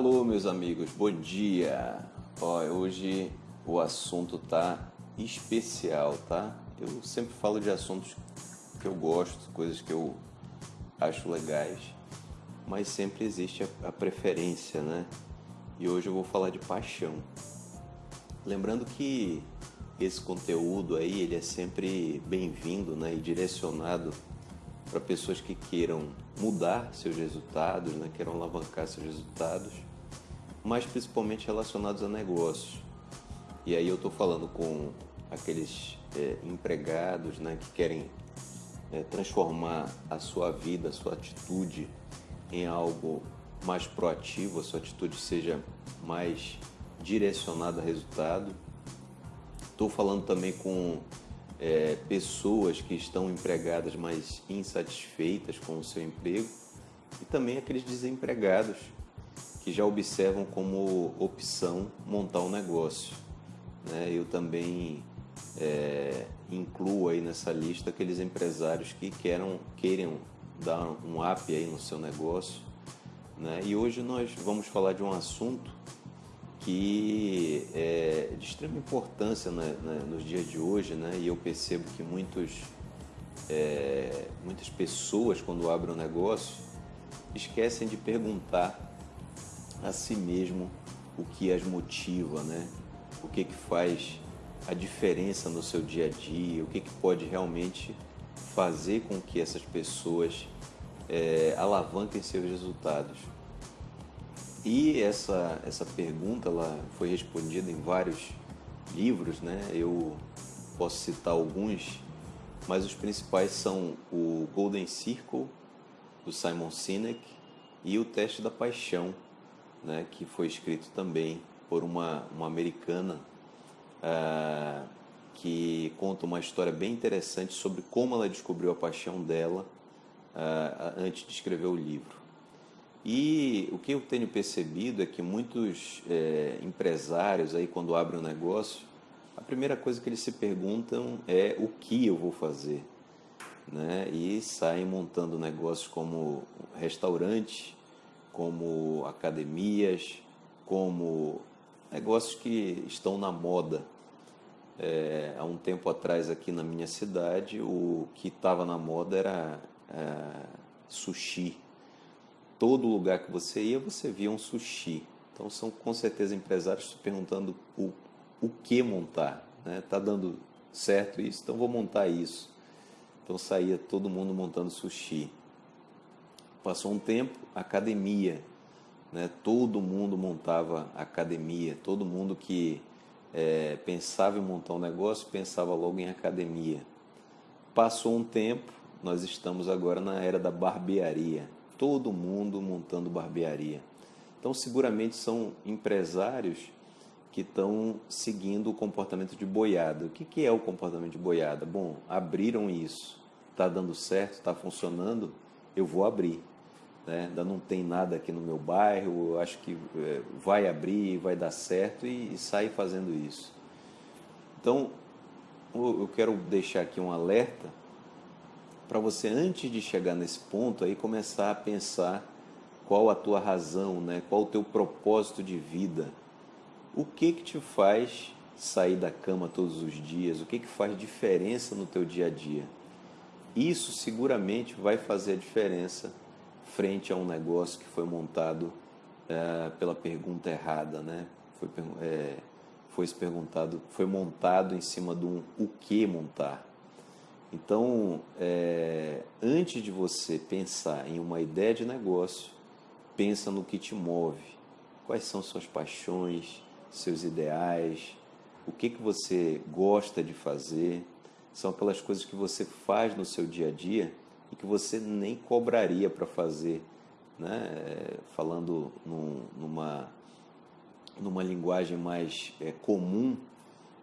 Alô, meus amigos, bom dia. Ó, hoje o assunto tá especial, tá? Eu sempre falo de assuntos que eu gosto, coisas que eu acho legais, mas sempre existe a, a preferência, né? E hoje eu vou falar de paixão. Lembrando que esse conteúdo aí ele é sempre bem-vindo, né? E direcionado para pessoas que queiram mudar seus resultados, né? queiram alavancar seus resultados, mas principalmente relacionados a negócios. E aí eu estou falando com aqueles é, empregados né? que querem é, transformar a sua vida, a sua atitude em algo mais proativo, a sua atitude seja mais direcionada a resultado. Estou falando também com é, pessoas que estão empregadas, mas insatisfeitas com o seu emprego, e também aqueles desempregados que já observam como opção montar um negócio. Né? Eu também é, incluo aí nessa lista aqueles empresários que queiram, queiram dar um up aí no seu negócio. Né? E hoje nós vamos falar de um assunto que é de extrema importância né, né, nos dias de hoje, né? E eu percebo que muitos, é, muitas pessoas, quando abrem um negócio, esquecem de perguntar a si mesmo o que as motiva, né? O que que faz a diferença no seu dia a dia, o que que pode realmente fazer com que essas pessoas é, alavanquem seus resultados. E essa, essa pergunta ela foi respondida em vários livros, né? Eu posso citar alguns, mas os principais são o Golden Circle, do Simon Sinek, e o Teste da Paixão, né? que foi escrito também por uma, uma americana uh, que conta uma história bem interessante sobre como ela descobriu a paixão dela uh, antes de escrever o livro. E o que eu tenho percebido é que muitos é, empresários aí quando abrem um negócio, a primeira coisa que eles se perguntam é o que eu vou fazer, né? E saem montando negócios como restaurantes, como academias, como negócios que estão na moda. É, há um tempo atrás aqui na minha cidade, o que estava na moda era é, sushi todo lugar que você ia, você via um sushi. Então são com certeza empresários perguntando o, o que montar. Né? Tá dando certo isso, então vou montar isso. Então saía todo mundo montando sushi. Passou um tempo, academia. Né? Todo mundo montava academia. Todo mundo que é, pensava em montar um negócio pensava logo em academia. Passou um tempo, nós estamos agora na era da barbearia todo mundo montando barbearia. Então, seguramente são empresários que estão seguindo o comportamento de boiada. O que, que é o comportamento de boiada? Bom, abriram isso, está dando certo, está funcionando, eu vou abrir. Né? Ainda não tem nada aqui no meu bairro, eu acho que é, vai abrir, vai dar certo e, e sai fazendo isso. Então, eu quero deixar aqui um alerta para você antes de chegar nesse ponto aí começar a pensar qual a tua razão, né? Qual o teu propósito de vida? O que que te faz sair da cama todos os dias? O que que faz diferença no teu dia a dia? Isso seguramente vai fazer a diferença frente a um negócio que foi montado é, pela pergunta errada, né? Foi, é, foi perguntado, foi montado em cima de um o que montar. Então, é, antes de você pensar em uma ideia de negócio, pensa no que te move. Quais são suas paixões, seus ideais, o que, que você gosta de fazer. São aquelas coisas que você faz no seu dia a dia que você nem cobraria para fazer. Né? Falando num, numa, numa linguagem mais é, comum,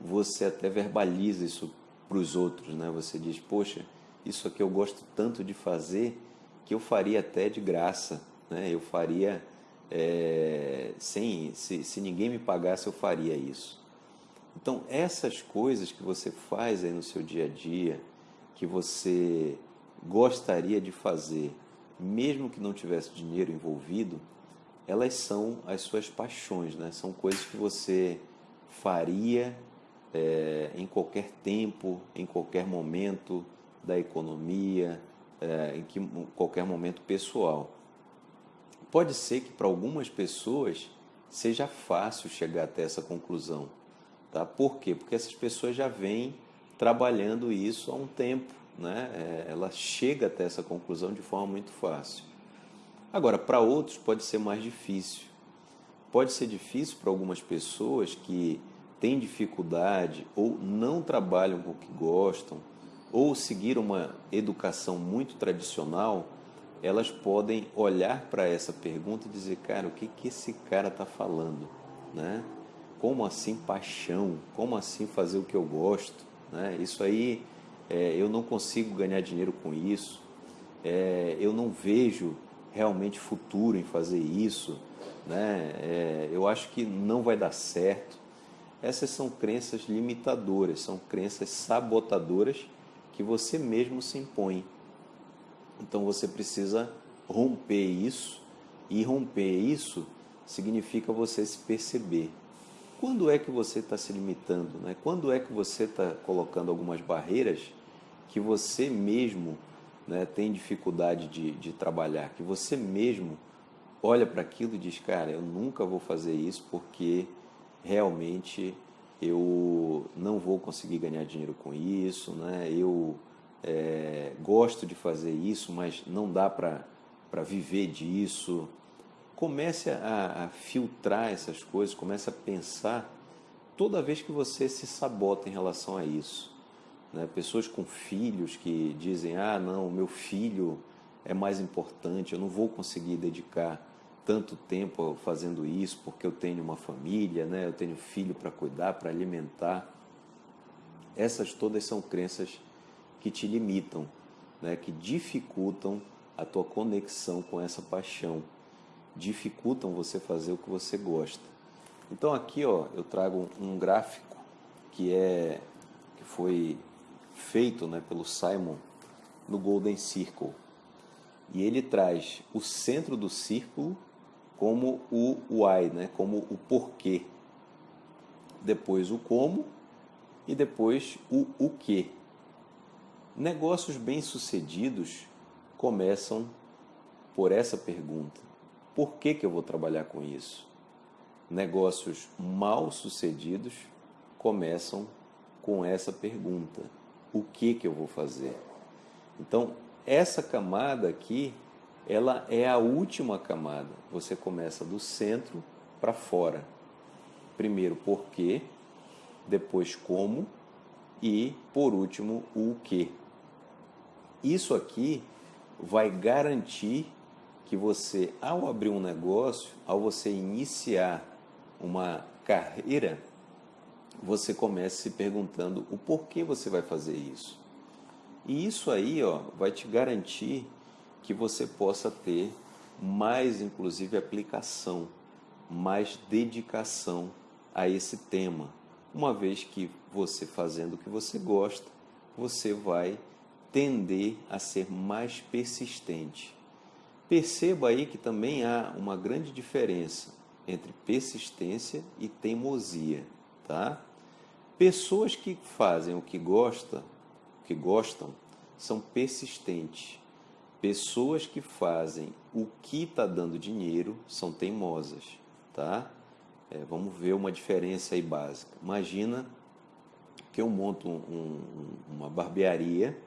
você até verbaliza isso para os outros, né? Você diz, poxa, isso aqui eu gosto tanto de fazer que eu faria até de graça, né? Eu faria é, sem, se, se ninguém me pagasse, eu faria isso. Então, essas coisas que você faz aí no seu dia a dia, que você gostaria de fazer, mesmo que não tivesse dinheiro envolvido, elas são as suas paixões, né? São coisas que você faria é, em qualquer tempo, em qualquer momento da economia, é, em, que, qualquer momento pessoal. Pode ser que para algumas pessoas seja fácil chegar até essa conclusão. Tá? Por quê? Porque essas pessoas já vêm trabalhando isso há um tempo. Né? É, ela chega até essa conclusão de forma muito fácil. Agora, para outros pode ser mais difícil. Pode ser difícil para algumas pessoas que têm dificuldade ou não trabalham com o que gostam ou seguiram uma educação muito tradicional, elas podem olhar para essa pergunta e dizer, cara, o que, que esse cara está falando? Né? Como assim paixão? Como assim fazer o que eu gosto? Né? Isso aí, é, eu não consigo ganhar dinheiro com isso, é, eu não vejo realmente futuro em fazer isso, né? É, eu acho que não vai dar certo. Essas são crenças limitadoras, são crenças sabotadoras que você mesmo se impõe. Então você precisa romper isso, e romper isso significa você se perceber. Quando é que você está se limitando? Né? Quando é que você está colocando algumas barreiras que você mesmo né, tem dificuldade de, de trabalhar, que você mesmo olha para aquilo e diz, cara, eu nunca vou fazer isso porque realmente eu não vou conseguir ganhar dinheiro com isso, né? eu é, gosto de fazer isso, mas não dá para viver disso. Comece a, a filtrar essas coisas, comece a pensar toda vez que você se sabota em relação a isso. Né? Pessoas com filhos que dizem: ah, não, meu filho é mais importante, eu não vou conseguir dedicar tanto tempo fazendo isso porque eu tenho uma família, né? eu tenho filho para cuidar, para alimentar. Essas todas são crenças que te limitam, né? que dificultam a tua conexão com essa paixão, dificultam você fazer o que você gosta. Então aqui ó, eu trago um gráfico que é que foi feito né, pelo Simon no Golden Circle. E ele traz o centro do círculo como o why, né, como o porquê. Depois o como e depois o o que. Negócios bem-sucedidos começam por essa pergunta: por que, que eu vou trabalhar com isso? Negócios mal-sucedidos começam com essa pergunta: o que que eu vou fazer. Então, essa camada aqui, ela é a última camada. Você começa do centro para fora. Primeiro, por quê, depois como e, por último, o que. Isso aqui vai garantir que você, ao abrir um negócio, ao você iniciar uma carreira, você comece se perguntando o porquê você vai fazer isso. E isso aí ó, vai te garantir que você possa ter mais, inclusive, aplicação, mais dedicação a esse tema. Uma vez que você fazendo o que você gosta, você vai tender a ser mais persistente. Perceba aí que também há uma grande diferença entre persistência e teimosia, tá? Pessoas que fazem o que gostam, que gostam, são persistentes. Pessoas que fazem o que está dando dinheiro são teimosas, tá? É, vamos ver uma diferença aí básica. Imagina que eu monto um, um, uma barbearia,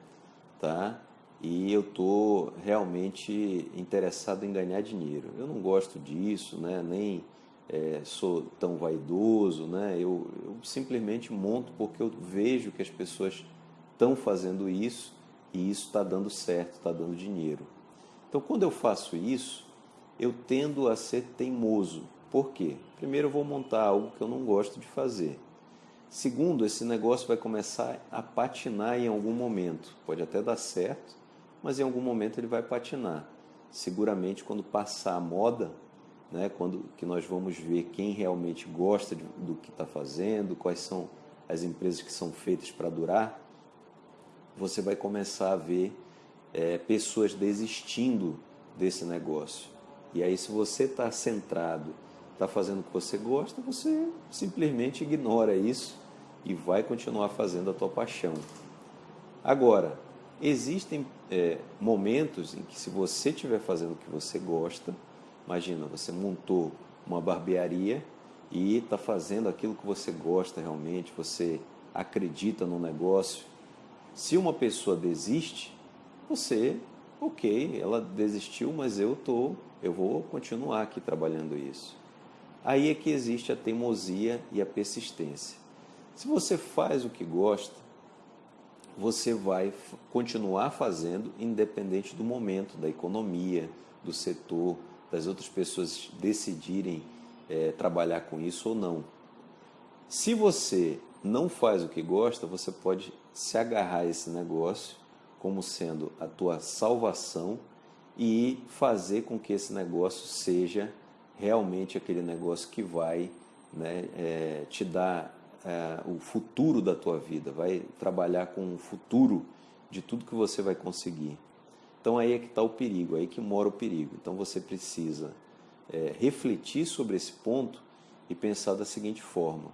tá? E eu tô realmente interessado em ganhar dinheiro. Eu não gosto disso, né? Nem é, sou tão vaidoso, né? Eu, eu simplesmente monto porque eu vejo que as pessoas estão fazendo isso e isso está dando certo, está dando dinheiro. Então, quando eu faço isso, eu tendo a ser teimoso. Por quê? Primeiro, eu vou montar algo que eu não gosto de fazer. Segundo, esse negócio vai começar a patinar em algum momento. Pode até dar certo, mas em algum momento ele vai patinar. Seguramente, quando passar a moda, né, quando que nós vamos ver quem realmente gosta de, do que está fazendo, quais são as empresas que são feitas para durar, você vai começar a ver é, pessoas desistindo desse negócio. E aí, se você está centrado, está fazendo o que você gosta, você simplesmente ignora isso e vai continuar fazendo a tua paixão. Agora, existem é, momentos em que se você estiver fazendo o que você gosta, imagina, você montou uma barbearia e está fazendo aquilo que você gosta realmente, você acredita no negócio. Se uma pessoa desiste, você, ok, ela desistiu, mas eu tô, eu vou continuar aqui trabalhando isso. Aí é que existe a teimosia e a persistência. Se você faz o que gosta, você vai continuar fazendo independente do momento, da economia, do setor, das outras pessoas decidirem é, trabalhar com isso ou não. Se você não faz o que gosta, você pode se agarrar a esse negócio como sendo a tua salvação e fazer com que esse negócio seja realmente aquele negócio que vai né, é, te dar é, o futuro da tua vida, vai trabalhar com o futuro de tudo que você vai conseguir. Então aí é que está o perigo, aí que mora o perigo. Então você precisa é, refletir sobre esse ponto e pensar da seguinte forma: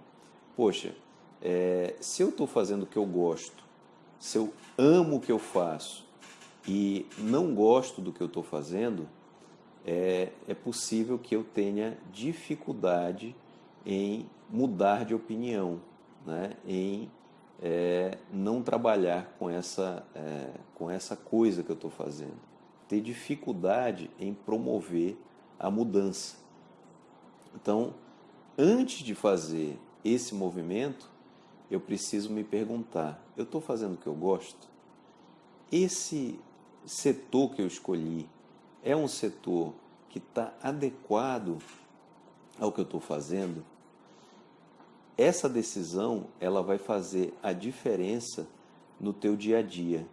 poxa, é, se eu estou fazendo o que eu gosto, se eu amo o que eu faço e não gosto do que eu estou fazendo, é, é possível que eu tenha dificuldade em mudar de opinião, né? em é, não trabalhar com essa, é, com essa coisa que eu estou fazendo. Ter dificuldade em promover a mudança. Então, antes de fazer esse movimento, eu preciso me perguntar: eu estou fazendo o que eu gosto? Esse setor que eu escolhi é um setor que está adequado ao que eu estou fazendo? Essa decisão ela vai fazer a diferença no teu dia a dia.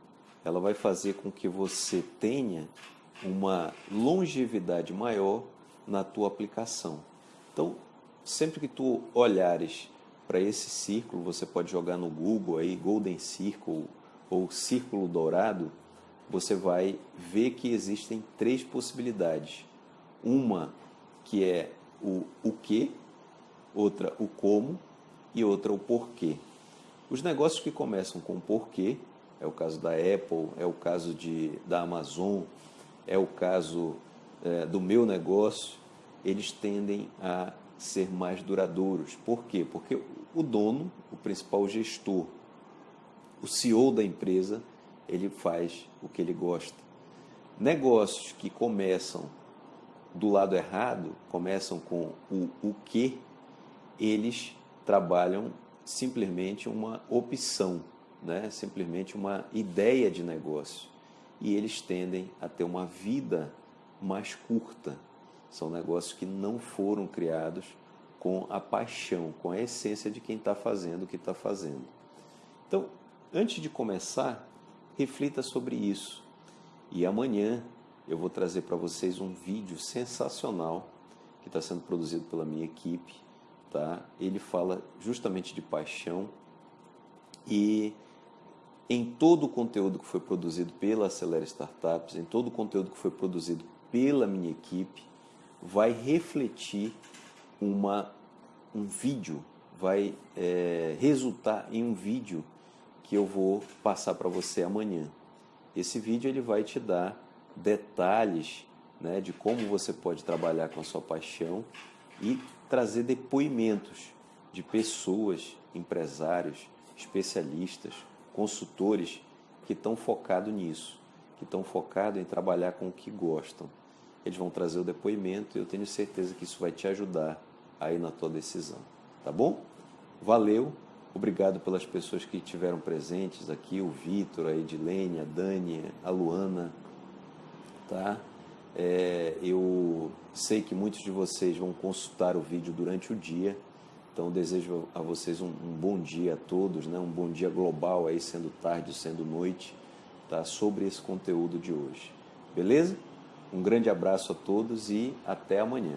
Ela vai fazer com que você tenha uma longevidade maior na tua aplicação. Então, sempre que tu olhares para esse círculo, você pode jogar no Google aí Golden Circle ou Círculo Dourado, você vai ver que existem três possibilidades. Uma que é o o que, outra o como e outra o porquê. Os negócios que começam com porquê, é o caso da Apple, é o caso de, da Amazon, é o caso é, do meu negócio, eles tendem a ser mais duradouros. Por quê? Porque o dono, o principal gestor, o CEO da empresa, ele faz o que ele gosta. Negócios que começam do lado errado, começam com o o que, eles trabalham simplesmente uma opção, né? simplesmente uma ideia de negócio e eles tendem a ter uma vida mais curta. São negócios que não foram criados com a paixão, com a essência de quem está fazendo o que está fazendo. Então, antes de começar, reflita sobre isso. E amanhã eu vou trazer para vocês um vídeo sensacional que está sendo produzido pela minha equipe. Tá? Ele fala justamente de paixão e em todo o conteúdo que foi produzido pela Acelera Startups, em todo o conteúdo que foi produzido pela minha equipe, vai refletir uma, um vídeo, vai é, resultar em um vídeo que eu vou passar para você amanhã. Esse vídeo ele vai te dar detalhes né, de como você pode trabalhar com a sua paixão e trazer depoimentos de pessoas, empresários, especialistas, consultores que estão focados nisso, que estão focados em trabalhar com o que gostam. Eles vão trazer o depoimento e eu tenho certeza que isso vai te ajudar aí na tua decisão. Tá bom? Valeu, obrigado pelas pessoas que estiveram presentes aqui, o Vitor, a Edilene, a Dani, a Luana, tá? É, eu sei que muitos de vocês vão consultar o vídeo durante o dia, então desejo a vocês um, um, bom dia a todos, né? um bom dia global aí, sendo tarde, sendo noite, tá? sobre esse conteúdo de hoje. Beleza? Um grande abraço a todos e até amanhã.